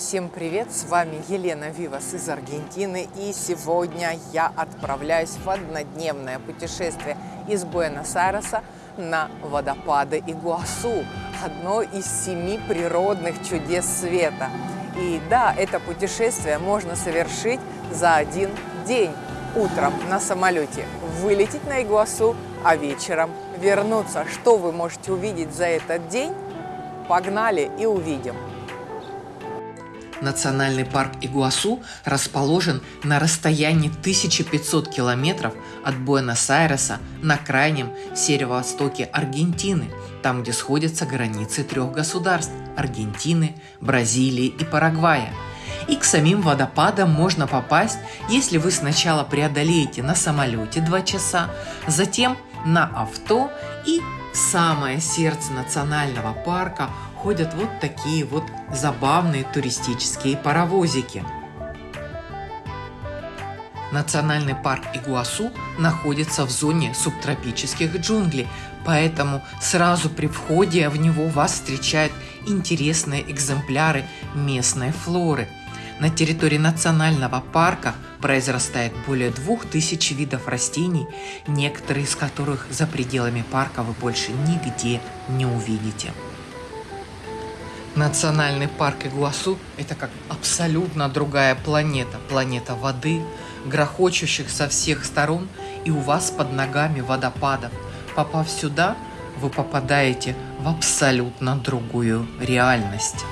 Всем привет! С вами Елена Вивас из Аргентины. И сегодня я отправляюсь в однодневное путешествие из Буэнос-Айреса на водопады Игуасу, одно из семи природных чудес света. И да, это путешествие можно совершить за один день. Утром на самолете вылететь на Игуасу, а вечером вернуться. Что вы можете увидеть за этот день? Погнали и увидим! Национальный парк Игуасу расположен на расстоянии 1500 километров от Буэнос-Айреса на крайнем северо-востоке Аргентины, там, где сходятся границы трех государств – Аргентины, Бразилии и Парагвая. И к самим водопадам можно попасть, если вы сначала преодолеете на самолете 2 часа, затем на авто и в самое сердце национального парка ходят вот такие вот забавные туристические паровозики. Национальный парк Игуасу находится в зоне субтропических джунглей, поэтому сразу при входе в него вас встречают интересные экземпляры местной флоры. На территории национального парка произрастает более двух тысяч видов растений, некоторые из которых за пределами парка вы больше нигде не увидите. Национальный парк Игуасу – это как абсолютно другая планета. Планета воды, грохочущих со всех сторон, и у вас под ногами водопадов. Попав сюда, вы попадаете в абсолютно другую реальность.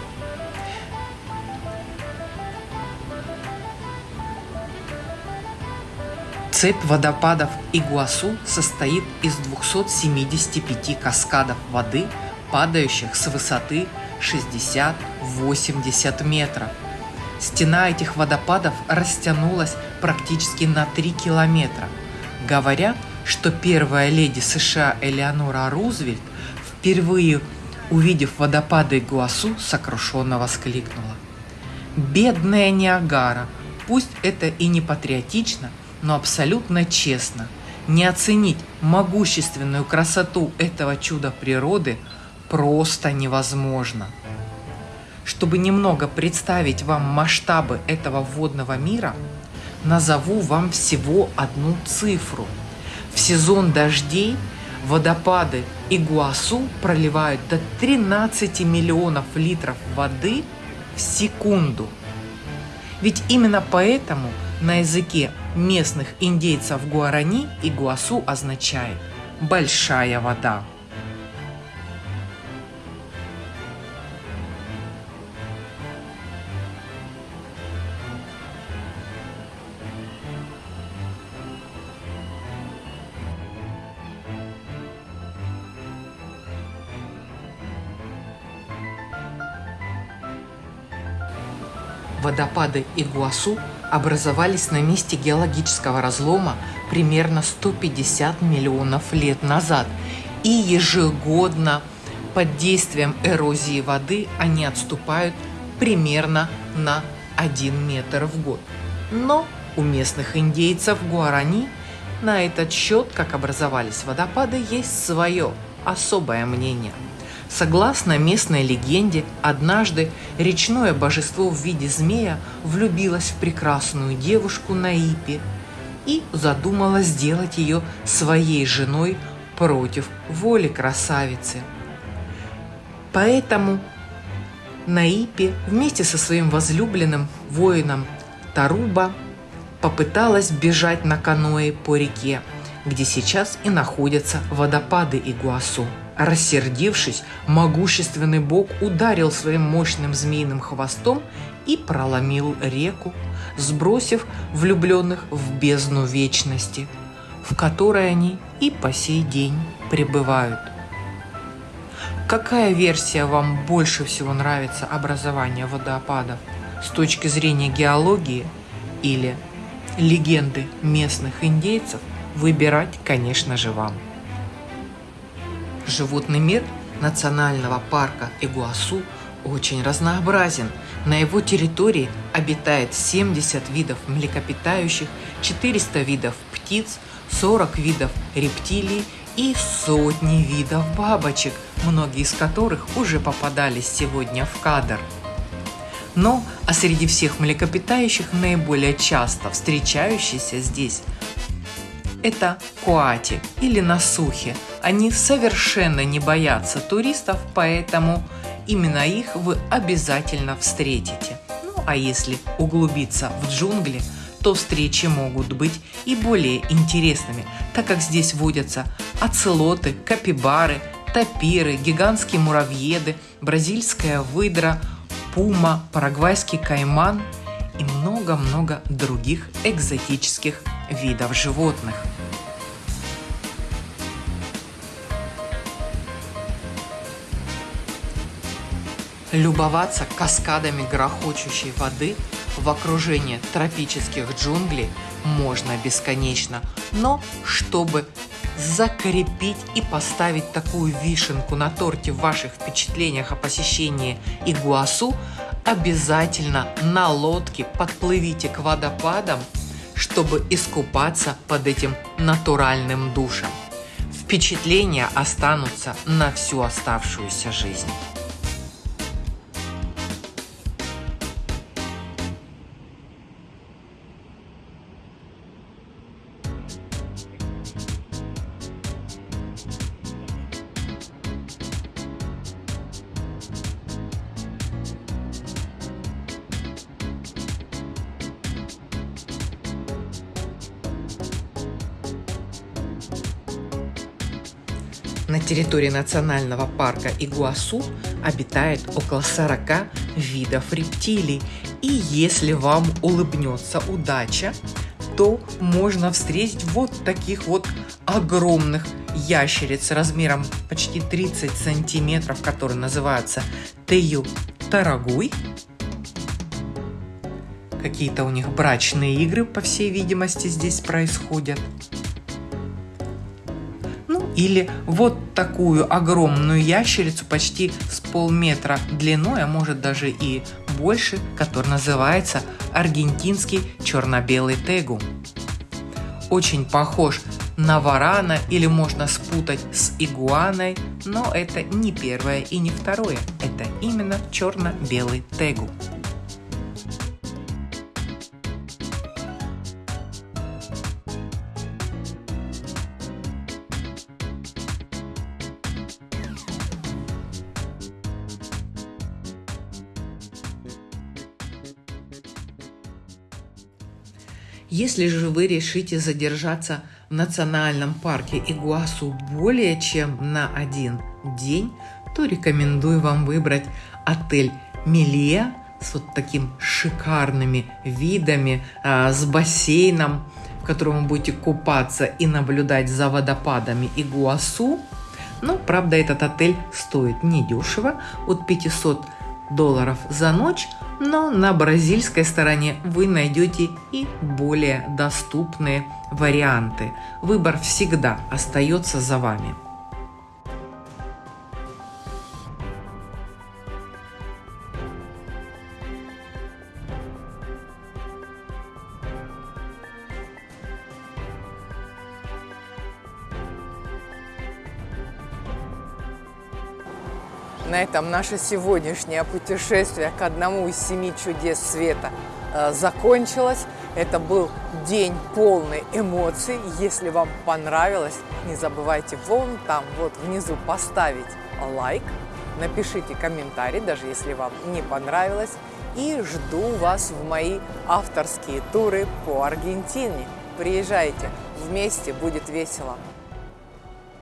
Цепь водопадов Игуасу состоит из 275 каскадов воды, падающих с высоты 60-80 метров. Стена этих водопадов растянулась практически на 3 километра. Говорят, что первая леди США Элеонора Рузвельт, впервые увидев водопады Игуасу, сокрушенно воскликнула. «Бедная Ниагара! Пусть это и не патриотично, но абсолютно честно. Не оценить могущественную красоту этого чуда природы – просто невозможно. Чтобы немного представить вам масштабы этого водного мира, назову вам всего одну цифру. В сезон дождей водопады Игуасу проливают до 13 миллионов литров воды в секунду. Ведь именно поэтому на языке местных индейцев Гуарани Игуасу означает «большая вода». Водопады Игуасу образовались на месте геологического разлома примерно 150 миллионов лет назад, и ежегодно под действием эрозии воды они отступают примерно на 1 метр в год. Но у местных индейцев Гуарани на этот счет, как образовались водопады, есть свое особое мнение – Согласно местной легенде, однажды речное божество в виде змея влюбилось в прекрасную девушку Наипи и задумала сделать ее своей женой против воли красавицы. Поэтому Наипи вместе со своим возлюбленным воином Таруба попыталась бежать на каное по реке, где сейчас и находятся водопады Игуасу. Рассердившись, могущественный бог ударил своим мощным змеиным хвостом и проломил реку, сбросив влюбленных в бездну вечности, в которой они и по сей день пребывают. Какая версия вам больше всего нравится образования водопадов с точки зрения геологии или легенды местных индейцев, выбирать, конечно же, вам. Животный мир национального парка Игуасу очень разнообразен. На его территории обитает 70 видов млекопитающих, 400 видов птиц, 40 видов рептилий и сотни видов бабочек, многие из которых уже попадались сегодня в кадр. Но а среди всех млекопитающих наиболее часто встречающиеся здесь это куати или насухи. Они совершенно не боятся туристов, поэтому именно их вы обязательно встретите. Ну а если углубиться в джунгли, то встречи могут быть и более интересными, так как здесь водятся оцелоты, капибары, тапиры, гигантские муравьеды, бразильская выдра, пума, парагвайский кайман и много-много других экзотических видов животных. Любоваться каскадами грохочущей воды в окружении тропических джунглей можно бесконечно, но чтобы закрепить и поставить такую вишенку на торте в ваших впечатлениях о посещении Игуасу, обязательно на лодке подплывите к водопадам, чтобы искупаться под этим натуральным душем. Впечатления останутся на всю оставшуюся жизнь. На территории национального парка Игуасу обитает около 40 видов рептилий. И если вам улыбнется удача, то можно встретить вот таких вот огромных ящериц размером почти 30 сантиметров, которые называются Тею Тарагуй. Какие-то у них брачные игры, по всей видимости, здесь происходят. Или вот такую огромную ящерицу почти с полметра длиной, а может даже и больше, который называется аргентинский черно-белый тегу. Очень похож на варана или можно спутать с игуаной, но это не первое и не второе, это именно черно-белый тегу. Если же вы решите задержаться в национальном парке Игуасу более чем на один день, то рекомендую вам выбрать отель Милия с вот таким шикарными видами, а, с бассейном, в котором вы будете купаться и наблюдать за водопадами Игуасу. Но, правда, этот отель стоит недешево, от 500 долларов за ночь, но на бразильской стороне вы найдете и более доступные варианты. Выбор всегда остается за вами. На этом наше сегодняшнее путешествие к одному из семи чудес света э, закончилось. Это был день полный эмоций. Если вам понравилось, не забывайте вон там, вот внизу поставить лайк, напишите комментарий, даже если вам не понравилось. И жду вас в мои авторские туры по Аргентине. Приезжайте, вместе будет весело.